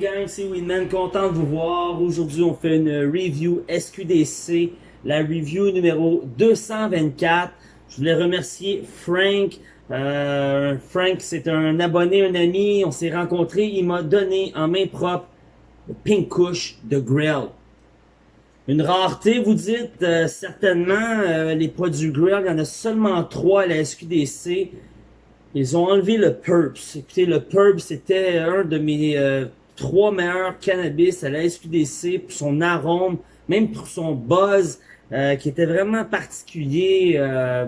gang, c'est Winman, content de vous voir. Aujourd'hui, on fait une review SQDC, la review numéro 224. Je voulais remercier Frank. Euh, Frank, c'est un abonné, un ami. On s'est rencontrés. Il m'a donné en main propre le Pink Kush de Grill. Une rareté, vous dites, euh, certainement, euh, les produits Grill, il y en a seulement trois à la SQDC. Ils ont enlevé le Purps. Écoutez, le Purps, c'était un de mes trois meilleurs cannabis à la SQDC pour son arôme, même pour son buzz, euh, qui était vraiment particulier. Euh,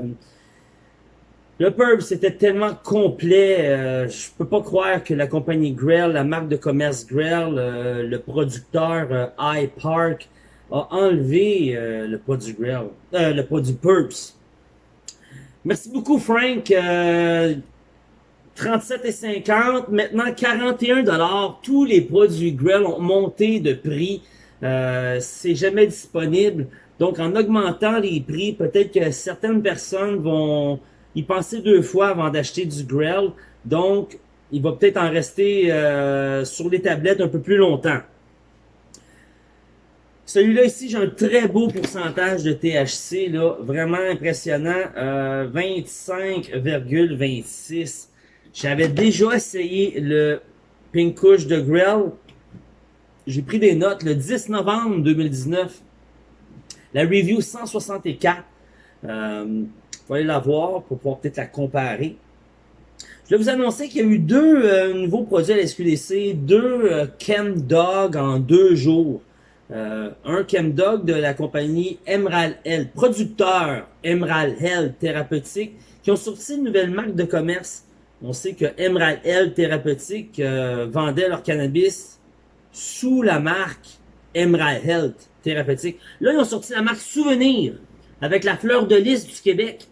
le Purps, c'était tellement complet. je peux pas croire que la compagnie Grell, la marque de commerce Grell, le producteur iPark, a enlevé le produit Grell, le produit Purps. Merci beaucoup, Frank. 37,50, maintenant 41 dollars. Tous les produits Grill ont monté de prix. Euh, c'est jamais disponible. Donc, en augmentant les prix, peut-être que certaines personnes vont y penser deux fois avant d'acheter du grill. Donc, il va peut-être en rester euh, sur les tablettes un peu plus longtemps. Celui-là ici, j'ai un très beau pourcentage de THC, là, vraiment impressionnant, euh, 25,26. J'avais déjà essayé le Pink Kush de Grill. J'ai pris des notes le 10 novembre 2019. La review 164. Euh, faut aller la voir pour pouvoir peut-être la comparer. Je vais vous annoncer qu'il y a eu deux euh, nouveaux produits à la SQDC, deux euh, Chem Dog en deux jours. Euh, un Chem Dog de la compagnie Emerald Health, producteur Emerald Health Thérapeutique, qui ont sorti une nouvelle marque de commerce on sait que Emerald Health Thérapeutique euh, vendait leur cannabis sous la marque Emerald Health Thérapeutique. Là, ils ont sorti la marque Souvenir avec la fleur de lys du Québec.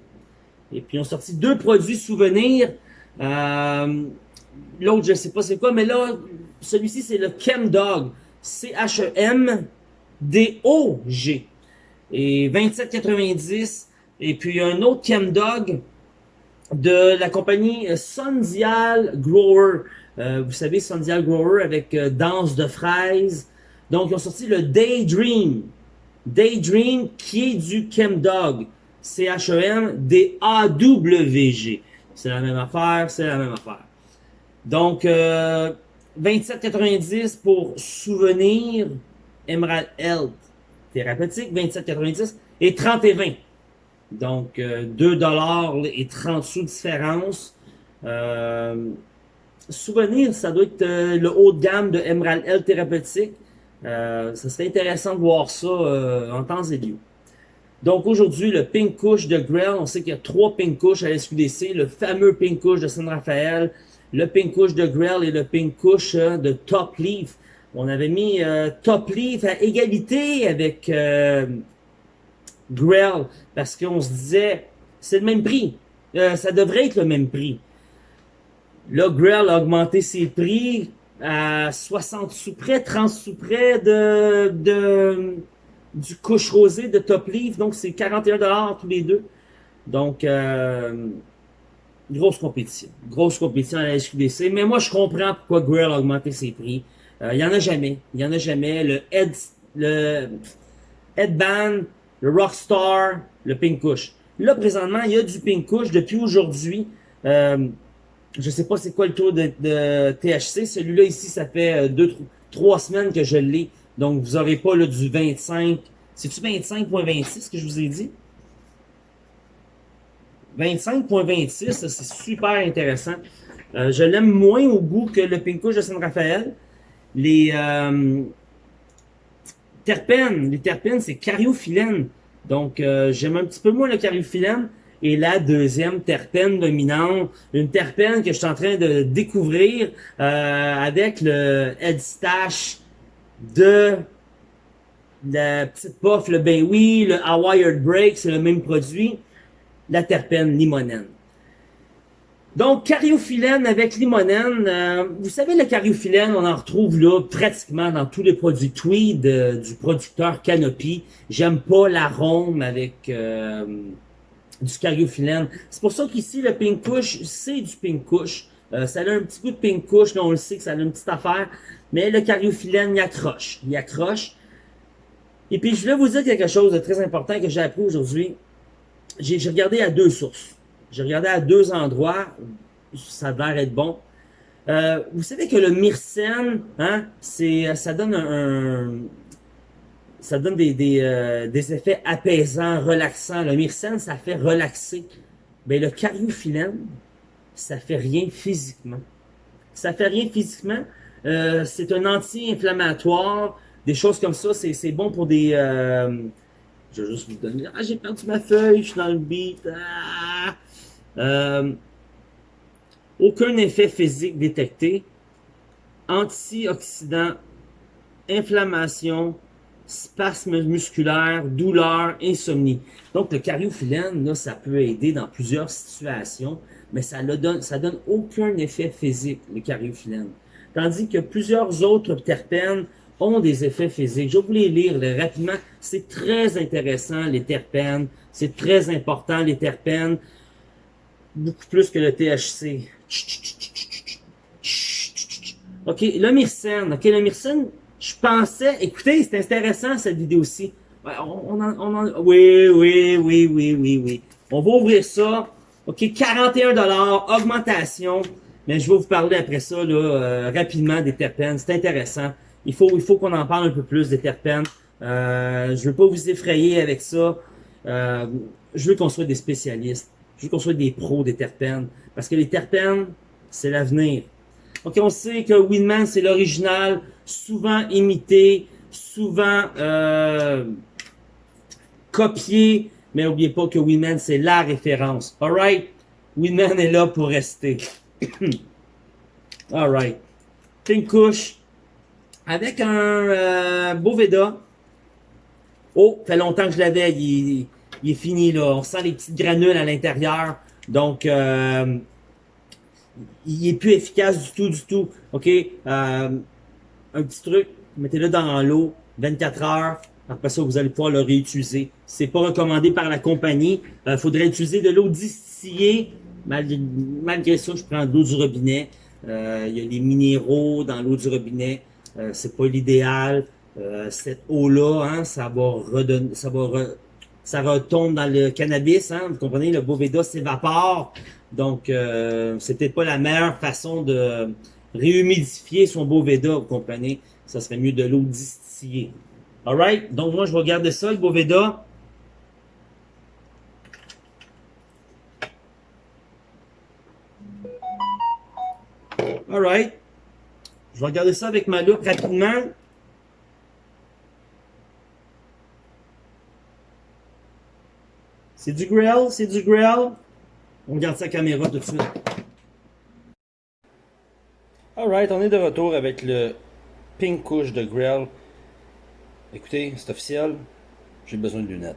Et puis, ils ont sorti deux produits Souvenir. Euh, L'autre, je sais pas c'est quoi, mais là, celui-ci, c'est le Chem Dog. C-H-E-M-D-O-G. Et 27,90. Et puis, un autre Chem Dog de la compagnie Sondial Grower. Euh, vous savez, Sondial Grower avec euh, Danse de fraises. Donc, ils ont sorti le Daydream. Daydream qui est du Chemdog. C-H-E-M-D-A-W-G. C'est la même affaire, c'est la même affaire. Donc, euh, 27,90 pour Souvenir Emerald Health Thérapeutique, 27,90 et 30 et 20. Donc, euh, 2 dollars et 30 sous de différence. Euh, souvenir, ça doit être euh, le haut de gamme de Emerald L thérapeutique. Euh, ça serait intéressant de voir ça euh, en temps et lieu. Donc aujourd'hui, le Pink Kush de Grell, on sait qu'il y a trois Pink Kush à SQDC, le fameux Pink Kush de San Rafael, le Pink Kush de Grell et le Pink Kush de Top Leaf. On avait mis Top Leaf à égalité avec Grell, parce qu'on se disait, c'est le même prix. Euh, ça devrait être le même prix. Là, Grell a augmenté ses prix à 60 sous près, 30 sous près de, de du couche rosé de Top Leaf. Donc, c'est 41 tous les deux. Donc, euh, grosse compétition. Grosse compétition à la SQDC. Mais moi, je comprends pourquoi Grell a augmenté ses prix. Euh, il y en a jamais. Il y en a jamais. Le head, le headband le Rockstar, le Pink Kush. Là, présentement, il y a du Pink Kush depuis aujourd'hui. Euh, je sais pas c'est quoi le taux de, THC. Celui-là ici, ça fait euh, deux, trois semaines que je l'ai. Donc, vous n'aurez pas là, du 25. C'est-tu 25.26 que je vous ai dit? 25.26, c'est super intéressant. Euh, je l'aime moins au goût que le Pink Kush de San Rafael. Les, euh, terpènes. Les terpènes, c'est cariophyllène. Donc, euh, j'aime un petit peu moins le cariophyllène. Et la deuxième terpène dominante, une terpène que je suis en train de découvrir euh, avec le Head Stash de la petite puff, le ben oui, le Wired Break, c'est le même produit, la terpène limonène. Donc, cariophyllène avec limonène. Euh, vous savez, le cariophyllène, on en retrouve là pratiquement dans tous les produits Tweed euh, du producteur Canopy. J'aime pas l'arôme avec euh, du cariophyllène. C'est pour ça qu'ici, le Pink Kush, c'est du Pink Kush. Euh, ça a un petit coup de pink couche, là, on le sait que ça a une petite affaire. Mais le cariophyllène, il accroche. Il accroche. Et puis, je voulais vous dire quelque chose de très important que j'ai appris aujourd'hui. J'ai regardé à deux sources. J'ai regardé à deux endroits. Ça a l'air être bon. Euh, vous savez que le myrcène, hein, c'est, ça donne un, ça donne des, des, euh, des, effets apaisants, relaxants. Le myrcène, ça fait relaxer. Mais le cariophyllène, ça fait rien physiquement. Ça fait rien physiquement. Euh, c'est un anti-inflammatoire. Des choses comme ça, c'est bon pour des... Euh, je vais juste vous donner... Ah, j'ai perdu ma feuille, je suis dans le beat. Ah! Euh, aucun effet physique détecté. Antioxydant, inflammation, spasme musculaire, douleur, insomnie. Donc, le cariophyllène, là, ça peut aider dans plusieurs situations, mais ça ne donne, aucun effet physique, le cariophyllène. Tandis que plusieurs autres terpènes ont des effets physiques. Je les lire rapidement. C'est très intéressant, les terpènes. C'est très important, les terpènes. Beaucoup plus que le THC. OK, le myrcène. OK, le myrcène, je pensais... Écoutez, c'est intéressant, cette vidéo-ci. On, on, on oui, oui, oui, oui, oui, oui. On va ouvrir ça. OK, 41 augmentation. Mais je vais vous parler après ça, là, euh, rapidement, des terpènes. C'est intéressant. Il faut, il faut qu'on en parle un peu plus des terpènes. Euh, je veux pas vous effrayer avec ça. Euh, je veux qu'on soit des spécialistes. Qu'on soit des pros des terpènes. Parce que les terpènes, c'est l'avenir. Ok, on sait que Winman, c'est l'original, souvent imité, souvent euh, copié, mais n'oubliez pas que Winman, c'est la référence. Alright? Winman est là pour rester. Alright. Pink couche avec un euh, Boveda. Oh, fait longtemps que je l'avais. Est fini, là. On sent les petites granules à l'intérieur. Donc, euh, il est plus efficace du tout, du tout. OK? Euh, un petit truc, mettez-le dans l'eau, 24 heures. Après ça, vous allez pouvoir le réutiliser. C'est pas recommandé par la compagnie. Il faudrait utiliser de l'eau distillée. Malgré, ça, je prends de l'eau du robinet. il y a les minéraux dans l'eau du robinet. Euh, c'est pas l'idéal. Euh, cette eau-là, hein, ça va redonner, ça va ça retombe dans le cannabis, hein, vous comprenez, le Boveda s'évapore, donc euh, c'est peut-être pas la meilleure façon de réhumidifier son Boveda, vous comprenez, ça serait mieux de l'eau distillée. Alright, donc moi je vais garder ça, le Boveda. Alright. Je vais regarder ça avec ma loupe rapidement. C'est du grill, c'est du grill. On regarde sa caméra tout de suite. Alright, on est de retour avec le pink couche de grill. Écoutez, c'est officiel, j'ai besoin de lunettes.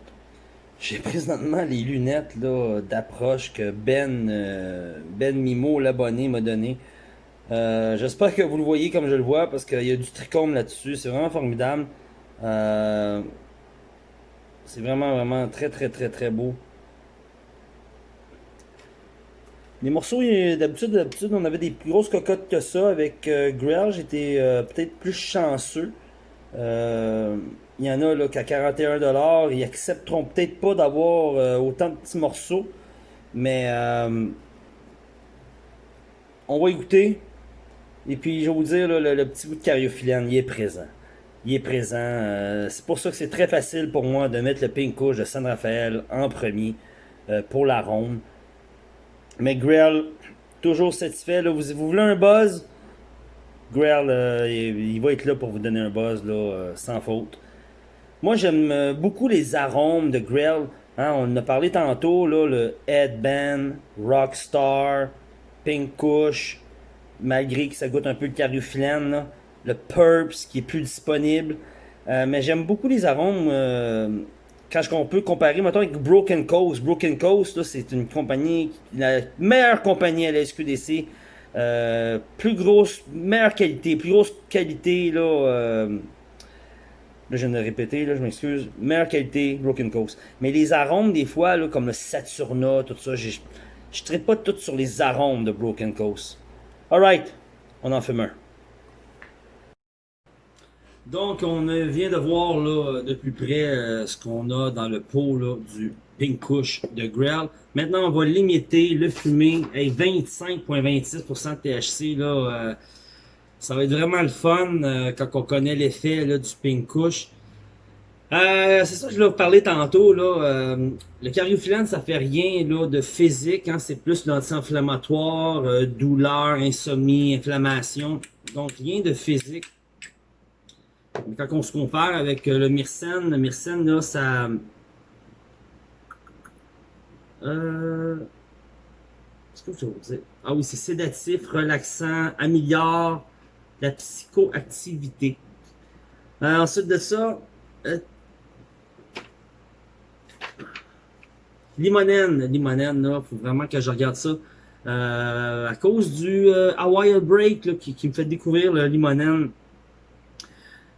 J'ai présentement les lunettes d'approche que Ben, euh, ben Mimo, l'abonné, m'a donné. Euh, j'espère que vous le voyez comme je le vois parce qu'il y a du trichome là-dessus. C'est vraiment formidable. Euh, c'est vraiment, vraiment très, très, très, très beau. Les morceaux, d'habitude, d'habitude, on avait des plus grosses cocottes que ça. Avec euh, j'étais peut-être plus chanceux. Il y en a là qu'à 41$, ils accepteront peut-être pas d'avoir autant de petits morceaux. Mais on va écouter. Et puis, je vais vous dire, le, petit bout de cariophyllène, il est présent. Il est présent. Euh, c'est pour ça que c'est très facile pour moi de mettre le pink couche de San Rafael en premier euh, pour la. Mais Grell, toujours satisfait. Là, vous, voulez un buzz? Grell, euh, il, va être là pour vous donner un buzz là, sans faute. Moi, j'aime beaucoup les arômes de Grell. Hein, on en a parlé tantôt, là, le Headband, Rockstar, Pink Kush, malgré que ça goûte un peu le cariophyllène, le Purps qui est plus disponible. Euh, mais j'aime beaucoup les arômes euh, quand on peut comparer maintenant avec Broken Coast. Broken Coast, c'est une compagnie, la meilleure compagnie à la SQDC. Euh, plus grosse, meilleure qualité, plus grosse qualité, là, là je viens de répéter, là, je m'excuse, meilleure qualité, Broken Coast. Mais les arômes, des fois, là, comme le Saturna, tout ça, je ne traite pas tout sur les arômes de Broken Coast. Alright, on en fait un. Donc, on vient de voir là, de plus près euh, ce qu'on a dans le pot là, du Pink Kush de Grell. Maintenant, on va limiter le fumé à 25.26% de THC. Là, euh, ça va être vraiment le fun euh, quand on connaît l'effet du Pink Kush. c'est ça que je voulais vous tantôt. Là, le cariophyllène, ça fait rien là, de physique. Hein, c'est plus l'anti-inflammatoire, douleur, insomnie, inflammation. Donc, rien de physique. Mais quand on se compare avec euh, le Myrcène, le Myrcène, là, ça... Euh... Qu'est-ce que je veux dire? Ah oui, c'est sédatif, relaxant, améliore la psychoactivité. Euh, ensuite de ça, euh... limonène, limonène, là, faut vraiment que je regarde ça. À cause du Hawaii Break là, qui, me fait découvrir le limonène,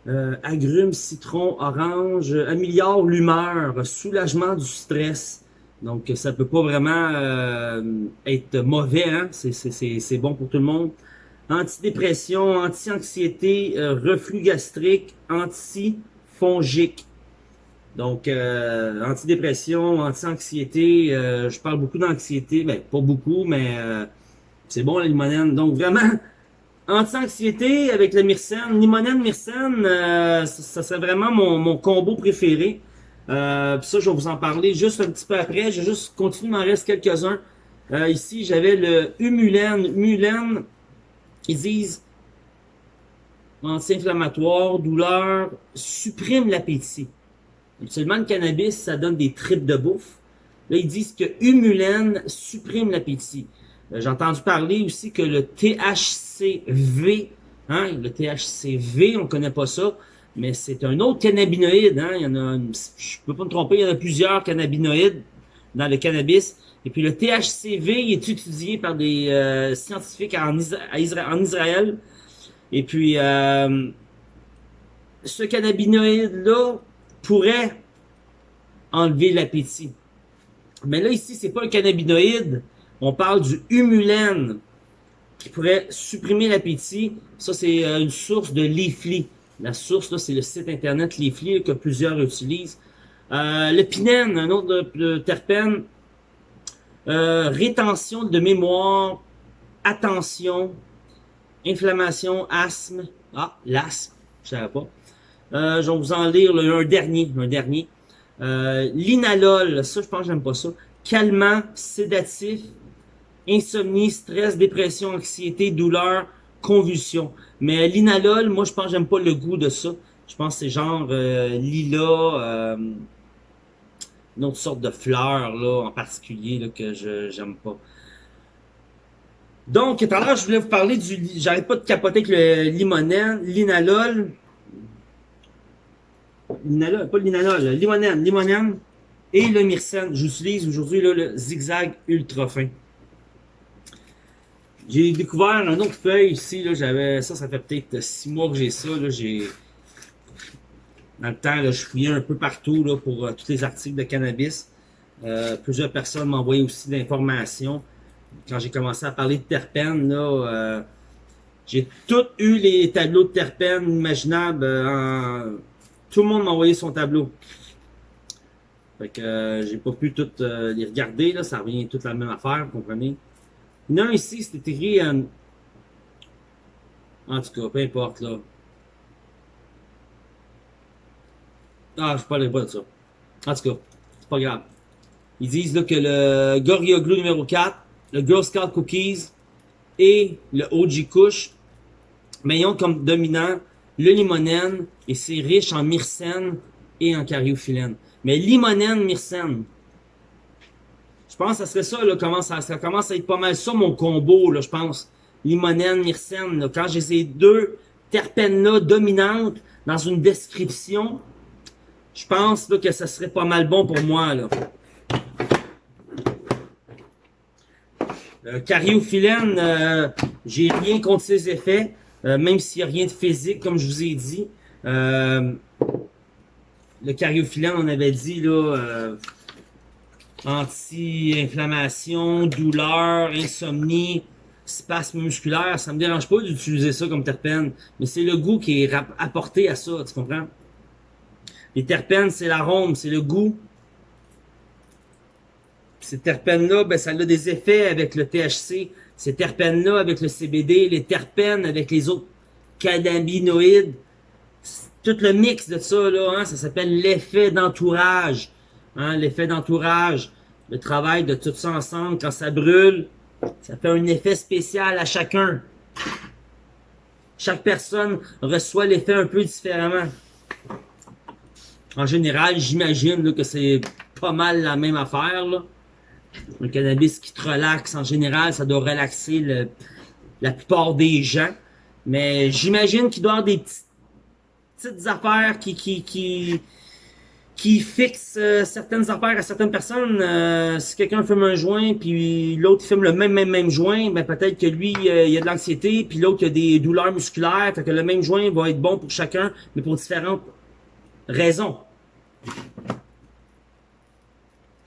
euh, agrumes, citron, orange, améliore l'humeur, soulagement du stress. Donc, ça peut pas vraiment euh, être mauvais, hein? c'est bon pour tout le monde. Antidépression, anti-anxiété, euh, reflux gastrique, anti-fongique. Donc, euh, antidépression, anti-anxiété, je parle beaucoup d'anxiété, ben pas beaucoup, mais c'est bon la limonène. Donc, vraiment, Anti-anxiété avec le myrcène, limonène myrcène, euh, ça, serait vraiment mon, mon combo préféré. Euh, ça, je vais vous en parler juste un petit peu après. Je vais juste continuer, il m'en reste quelques-uns. Euh, ici, j'avais le Humulène. Humulène, ils disent anti-inflammatoire, douleur, supprime l'appétit. Absolument, le cannabis, ça donne des tripes de bouffe. Là, ils disent que Humulène supprime l'appétit. Euh, j'ai entendu parler aussi que le THCV, hein, le THCV, on connaît pas ça, mais c'est un autre cannabinoïde. Hein, il y en a, je peux pas me tromper, il y en a plusieurs cannabinoïdes dans le cannabis. Et puis le THCV est étudié par des euh, scientifiques en, en, Israël. Et puis euh, ce cannabinoïde-là pourrait enlever l'appétit. Mais là, ici, c'est pas un cannabinoïde, on parle du humulène qui pourrait supprimer l'appétit. Ça, c'est euh, une source de Leafly. La source, c'est le site internet Leafly que plusieurs utilisent. Euh, le pinène, un autre terpène. Euh, rétention de mémoire, attention, inflammation, asthme. Ah, l'asthme, je savais pas. Euh, je vais vous en lire un dernier, un dernier. Euh, L'inalol, ça je pense que j'aime pas ça. Calmant, sédatif, insomnie, stress, dépression, anxiété, douleur, convulsion. Mais l'inalol, moi, je pense j'aime pas le goût de ça. Je pense que c'est genre euh, euh, une autre sorte de fleur, là, en particulier, là, que je j'aime pas. Donc, tout à l'heure, je voulais vous parler du... J'arrête pas de capoter avec le limonène, l'inalol. L'inalol, pas l'inalol, limonène, limonène et le myrcène. J'utilise aujourd'hui le zigzag ultra fin. J'ai découvert un autre feuille ici, là, j'avais ça, ça fait peut-être six mois que j'ai ça, là, j'ai... Dans le temps, là, je fouillais un peu partout, là, pour euh, tous les articles de cannabis. Euh, plusieurs personnes m'envoyaient aussi d'informations. Quand j'ai commencé à parler de terpènes, là, euh, j'ai tout eu les tableaux de terpènes imaginables. Tout le monde m'a envoyé son tableau. Fait que j'ai pas pu tout les regarder, là, ça revient toute la même affaire, vous comprenez? Non, ici, c'était écrit en... En tout cas, peu importe, là. Ah, je parlerai pas de ça. En tout cas, c'est pas grave. Ils disent là, que le Glue numéro 4, le Girl Scout Cookies et le OG Kush, mais ils ont comme dominant le limonène et c'est riche en myrcène et en cariophyllène. Mais limonène, myrcène, je pense que ça serait ça, là, commence ça, commence à être pas mal ça, mon combo, là, je pense. Limonène, myrcène, quand j'ai ces deux terpènes-là dominantes dans une description, je pense là, que ça serait pas mal bon pour moi, là. Euh, cariophyllène, euh, j'ai rien contre ses effets, euh, même s'il n'y a rien de physique, comme je vous ai dit. Euh, le cariophyllène, on avait dit, là, anti-inflammation, douleur, insomnie, spasme musculaire, ça me dérange pas d'utiliser ça comme terpène, mais c'est le goût qui est apporté à ça, tu comprends? Les terpènes, c'est l'arôme, c'est le goût. ces terpènes-là, ben, ça a des effets avec le THC. Ces terpènes-là avec le CBD, les terpènes avec les autres cannabinoïdes. Tout le mix de ça, là, hein, ça s'appelle l'effet d'entourage. Hein, l'effet d'entourage. Le travail de tout ça ensemble, quand ça brûle, ça fait un effet spécial à chacun. Chaque personne reçoit l'effet un peu différemment. En général, j'imagine que c'est pas mal la même affaire. Un cannabis qui te relaxe, en général, ça doit relaxer la plupart des gens. Mais j'imagine qu'il doit y avoir des petites, affaires qui, qui fixent euh, certaines affaires à certaines personnes. Euh, si quelqu'un fume un joint, puis l'autre fume le même, même, même joint, ben peut-être que lui, euh, il a de l'anxiété, puis l'autre, il a des douleurs musculaires. Fait que le même joint va être bon pour chacun, mais pour différentes raisons.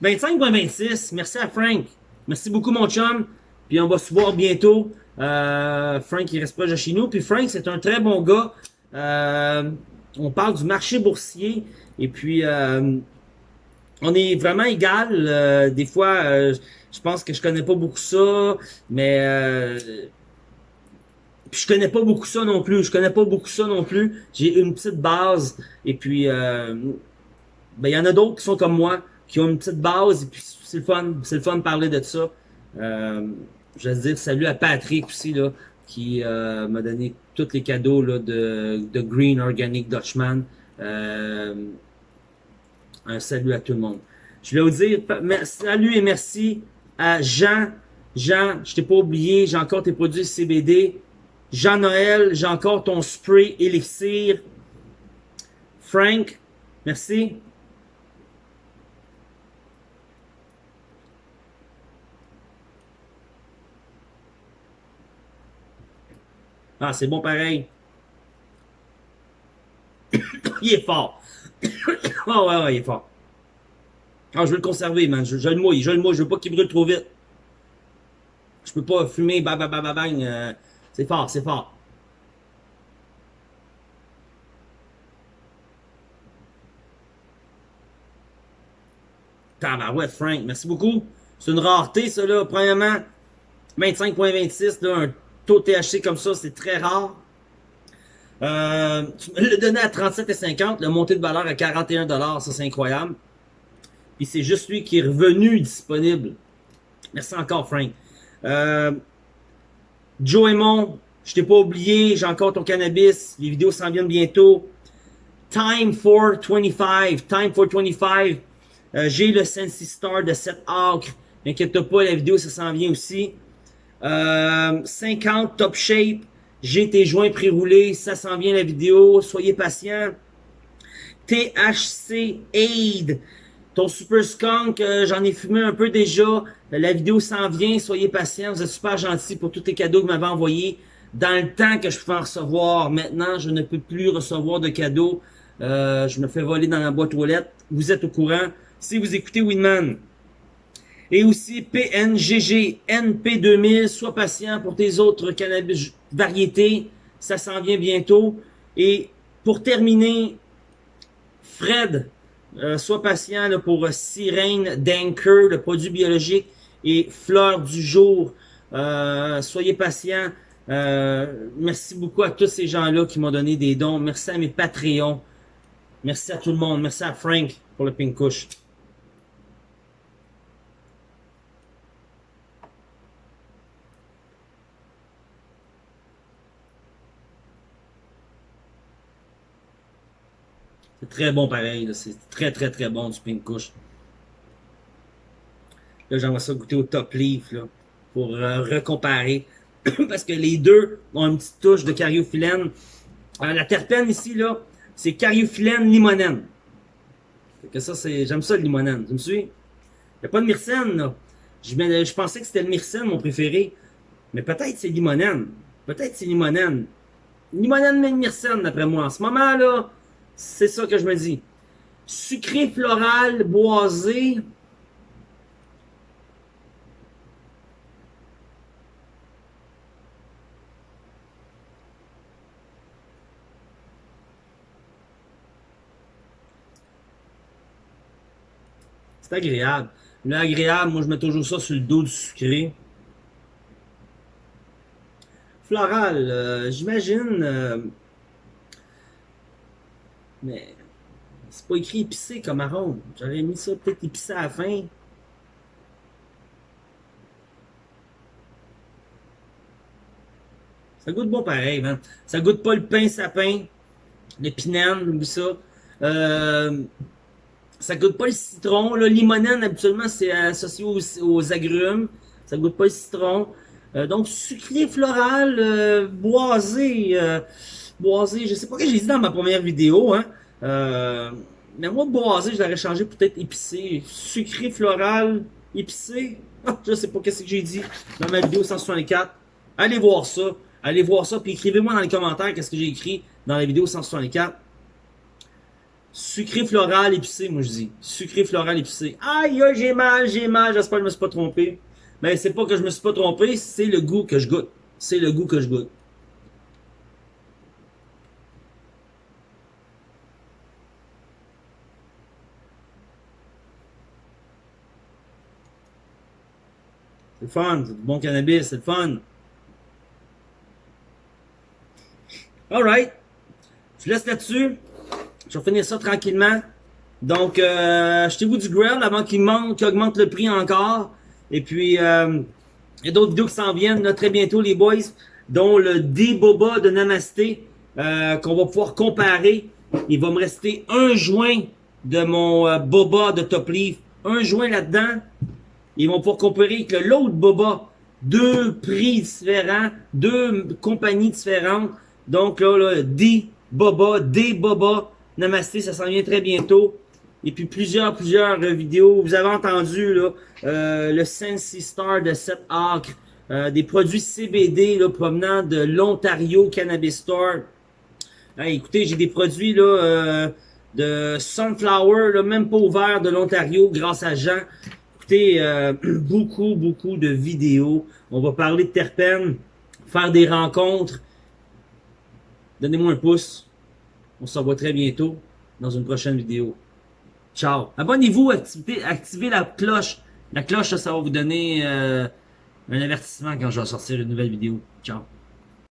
25.26, merci à Frank. Merci beaucoup mon chum. Puis on va se voir bientôt. Euh, Frank, il reste pas de chez nous. Puis Frank, c'est un très bon gars. Euh, on parle du marché boursier. Et puis, euh, on est vraiment égal. des fois, je pense que je connais pas beaucoup ça. Mais... Puis je connais pas beaucoup ça non plus. Je connais pas beaucoup ça non plus. J'ai une petite base. Et puis, ben, il y en a d'autres qui sont comme moi, qui ont une petite base, et puis c'est le fun, c'est le fun de parler de ça. Euh, je veux dire salut à Patrick aussi, là, qui euh, m'a donné tous les cadeaux là, de, de Green Organic Dutchman. Euh, un salut à tout le monde. Je voulais vous dire salut et merci à Jean. Jean, je t'ai pas oublié, j'ai encore tes produits CBD. Jean-Noël, j'ai encore ton spray élixir. Frank, merci. Ah, c'est bon pareil. il est fort. oh ouais, ouais, il est fort. Ah, je veux le conserver, man. Je, le mouille, je le mouille. Je veux pas qu'il brûle trop vite. Je peux pas fumer, bang, bang, bang, bang. C'est fort, c'est fort. ouais, Frank, merci beaucoup. C'est une rareté, ça, là. Premièrement, 25.26, là, un taux THC comme ça, c'est très rare. Euh, l'as donné à 37,50, le monté de valeur à 41 ça c'est incroyable. Puis c'est juste lui qui est revenu disponible. Merci encore, Frank. Euh, Joe Aymon, je t'ai pas oublié, j'ai encore ton cannabis, les vidéos s'en viennent bientôt. Time for 25, Time for 25. Euh, j'ai le Sensi Star de 7 acres. N'inquiète pas, la vidéo ça s'en vient aussi. 50 euh, top shape. J'ai tes joints pré-roulés. Ça s'en vient la vidéo. Soyez patients. THC Aid. Ton Super Skunk, euh, j'en ai fumé un peu déjà. La vidéo s'en vient. Soyez patients. Vous êtes super gentils pour tous les cadeaux que vous m'avez envoyés. Dans le temps que je pouvais en recevoir. Maintenant, je ne peux plus recevoir de cadeaux. Euh, je me fais voler dans la boîte aux lettres. Vous êtes au courant. Si vous écoutez Winman, et aussi PNGG NP2000. Sois patient pour tes autres cannabis variétés. Ça s'en vient bientôt. Et pour terminer, Fred, euh, sois patient pour Sirène Danker, le produit biologique, et Fleur du jour. Euh, soyez patient. Euh, merci beaucoup à tous ces gens-là qui m'ont donné des dons. Merci à mes Patreons. Merci à tout le monde. Merci à Frank pour le pink couche. C'est très bon pareil. C'est très très très bon du pink couche. Là, j'aimerais ça goûter au top leaf là, pour euh, recomparer. Parce que les deux ont une petite touche de cariophyllène. Euh, la terpène ici, là, c'est cariophyllène limonène. que ça, c'est. J'aime ça le limonène. Tu me suis? Il n'y a pas de myrcène, là. Je, pensais que c'était le myrcène, mon préféré. Mais peut-être c'est limonène. Peut-être c'est limonène. Limonène mais myrcène, d'après moi. En ce moment, là, c'est ça que je me dis. Sucré, floral, boisé. C'est agréable. L'agréable, moi je mets toujours ça sur le dos du sucré. Floral, euh, j'imagine... Euh, mais c'est pas écrit épicé comme arôme. J'aurais mis ça peut-être épicé à la fin. Ça goûte bon pareil, man. Ça goûte pas le pain sapin, l'épinène, oublie ça. Euh, ça goûte pas le citron. Le limonène, habituellement, c'est associé aux, agrumes. Ça goûte pas le citron. Euh, donc, sucré floral, euh, boisé. Euh, boisé, je sais pas que j'ai dit dans ma première vidéo. Hein. mais moi, boisé, je l'aurais changé peut-être épicé. Sucré floral, épicé. Ah, je sais pas qu'est-ce que j'ai dit dans ma vidéo 164. Allez voir ça. Allez voir ça. Puis écrivez-moi dans les commentaires qu'est-ce que j'ai écrit dans la vidéo 164. Sucré floral épicé, moi je dis. Sucré floral épicé. Aïe, j'ai mal, j'ai mal, j'espère que je me suis pas trompé. Mais c'est pas que je me suis pas trompé, c'est le goût que je goûte. C'est le goût que je goûte. C'est le fun, c'est du bon cannabis, c'est le fun. Alright. Je laisse là-dessus. Je vais finir ça tranquillement. Donc, euh, achetez-vous du grill avant qu'il monte, qu'il augmente le prix encore. Et puis, euh, il y a d'autres vidéos qui s'en viennent très bientôt, les boys, dont le D-Boba de Namasté, euh, qu'on va pouvoir comparer. Il va me rester un joint de mon euh, Boba de Top Leaf. Un joint là-dedans. Ils vont pouvoir comparer avec l'autre Boba. Deux prix différents, deux compagnies différentes. Donc là, là D-Boba, D-Boba Namasté, ça s'en vient très bientôt. Et puis plusieurs, plusieurs vidéos. Vous avez entendu là, euh, le Sensi Star de 7 acres. Euh, des produits CBD là, provenant de l'Ontario Cannabis Store. écoutez, j'ai des produits là, euh, de Sunflower, là, même pas ouvert de l'Ontario, grâce à Jean. Écoutez, beaucoup, beaucoup de vidéos. On va parler de terpènes, faire des rencontres. Donnez-moi un pouce. On se revoit très bientôt dans une prochaine vidéo. Ciao. Abonnez-vous, activez, activez, la cloche. La cloche, ça, va vous donner euh, un avertissement quand je vais sortir une nouvelle vidéo. Ciao.